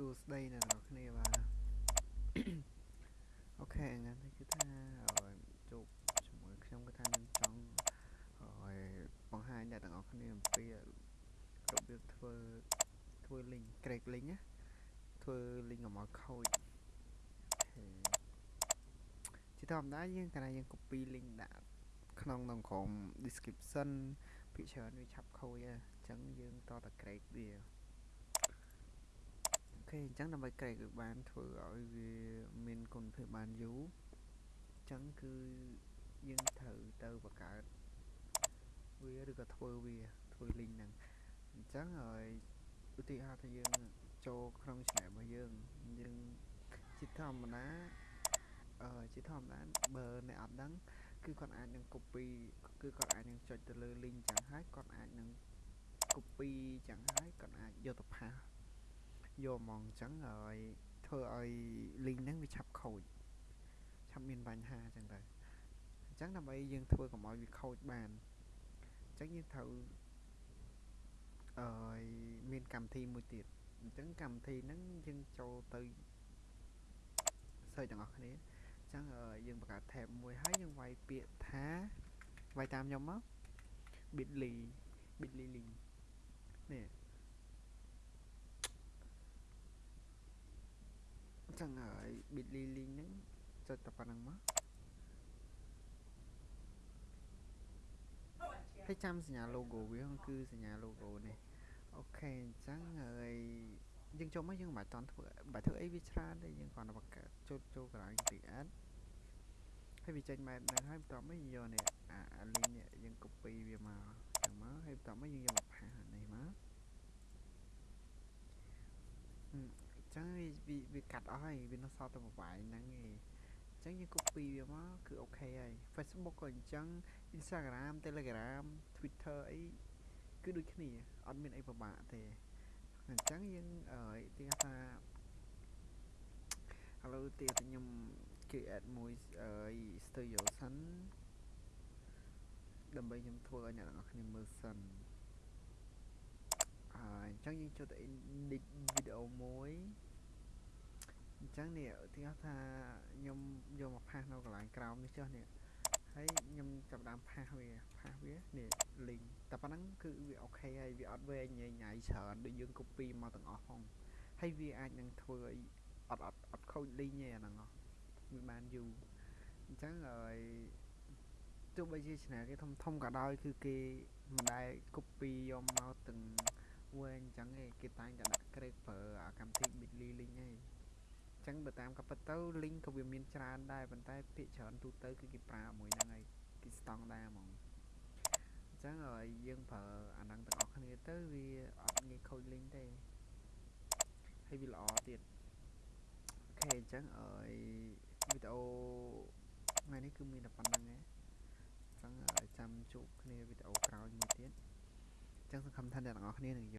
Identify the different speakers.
Speaker 1: សួស្តីអ្នកទាំងអស់គ្នាបាទអូខេថ្ងៃនេះគឺថាឲ្យជួបជាមួយខ្ញុំគឺថាខ្ញុំចង់ឲ្យបង្ហាញអ្នកទាំងអស់គ្នាអំពីរបៀបធ្វើធ្វើ link ក្រេក link ណាធ្វើ link កុំឲ្យខូចជាធម្មតាយើងកាលណាយើង copy link ដាក់ក្នុងក្នុងក្រុម description ភាគច្រើនវាឆាប់ខូចអញ្ចឹងយើងតតែក្រេកវា ខេអញ្ចឹងដើម្បីក្រេកវាបានធ្វើឲ្យវាមានគុណភាពបានយូរអញ្ចឹងគឺយើងត្រូវទៅបង្កើតវាឬក៏ធ្វើវាធ្វើ link ហ្នឹងអញ្ចឹងហើយឧទាហរណ៍ថាយើងចូលក្នុង channel របស់យើងយើងជាធម្មតាអឺជាធម្មតាបើអ្នកអត់ដឹងគឺគាត់អាចនឹង copy គឺគាត់អាចនឹងចុចទៅលើ link ចឹងហើយគាត់អាចនឹង copy ចឹងហើយគាត់អាចយកទៅផាស យកហ្មងអញ្ចឹងហើយធ្វើឲ្យ link ហ្នឹងវាឆាប់ខូចឆាប់មានបញ្ហាអញ្ចឹងទៅអញ្ចឹងដើម្បីយើងធ្វើកុំឲ្យវាខូចបានអញ្ចឹងយើងត្រូវអឺមានកម្មវិធីមួយទៀតអញ្ចឹងកម្មវិធីហ្នឹងយើងចូលទៅ search ទាំងអស់គ្នាអញ្ចឹងយើងបង្កើត tab មួយហើយយើងវាយពាក្យថាវាយតាមខ្ញុំមក bitly bitly link នេះ ចឹងហើយ bitly link ហ្នឹងចុចតែប៉ុណ្្នឹងមកហើយចាំសញ្ញា logo វាគឺសញ្ញា logo នេះអូខេអញ្ចឹងហើយយើងចូលមកយើងមិនបាច់តន់ធ្វើបាច់ធ្វើអីវាច្រើនទេយើងគ្រាន់តែបង្កើតចូលចូលកន្លែង create ហើយវាចេញម៉ែតហ្នឹងហើយបន្ទាប់មកយកនេះអា link នេះយើង copy វាមកចឹងមកហើយបន្ទាប់មកយើងយកមកផាសនេះមក ចឹងវាវាកាត់អស់ហើយវានៅសល់តែប្រវាយហ្នឹងឯងចឹងយើង copy វាមកគឺអូខេហើយ Facebook ក៏អញ្ចឹង Instagram Telegram Twitter អីគឺដូចគ្នាអត់មានអីពិបាកទេអញ្ចឹងយើងទីថាឥឡូវទៀតខ្ញុំ create មួយ studio សិនដើម្បីខ្ញុំធ្វើឲ្យអ្នកទាំងអស់គ្នាមើលសិន ហើយអញ្ចឹងយើងចូលទៅ edit វីដេអូមួយអញ្ចឹងនេះឧទាហរណ៍ថាខ្ញុំយកមកផាសនៅកន្លែងក្រោមនេះចុះនេះហើយខ្ញុំចាប់ដើមផាសវាផាសវានេះ link តែប៉ុណ្ណឹងគឺវាអូខេហើយវាអត់វែងញ៉ៃញ៉ៃច្រើនដូចយើង copy មកទាំងអស់ផងហើយវាអាចនឹងធ្វើឲ្យអត់អត់អត់ខូច link ទេអាហ្នឹងវាបានយូរអញ្ចឹងហើយទោះបីជា channel គេធំធំក៏ដោយគឺគេមិនដែល copy យកមកទាំង វែងអញ្ចឹងឯងគេតែងតែដាក់ក្រេកប្រើអាកម្មវិធី Bitly link ឯងចឹងបើតាមក៏ពិតទៅ link ក៏វាមានច្រើនដែរប៉ុន្តែភាគច្រើនទូទៅគឺគេប្រើមួយហ្នឹងហើយគេស្តង់ដាហ្មងអញ្ចឹងហើយយើងប្រើអាហ្នឹងទាំងអស់គ្នាទៅវាអត់ងាយខូច link ទេហើយវាល្អទៀតអូខេអញ្ចឹងអើយវីដេអូថ្ងៃនេះគឺមានតែប៉ុណ្្នឹងឯងចឹងចាំជួបគ្នាវីដេអូក្រោយមួយទៀតចឹងសង្ឃឹមថាអ្នកទាំងអស់គ្នានឹង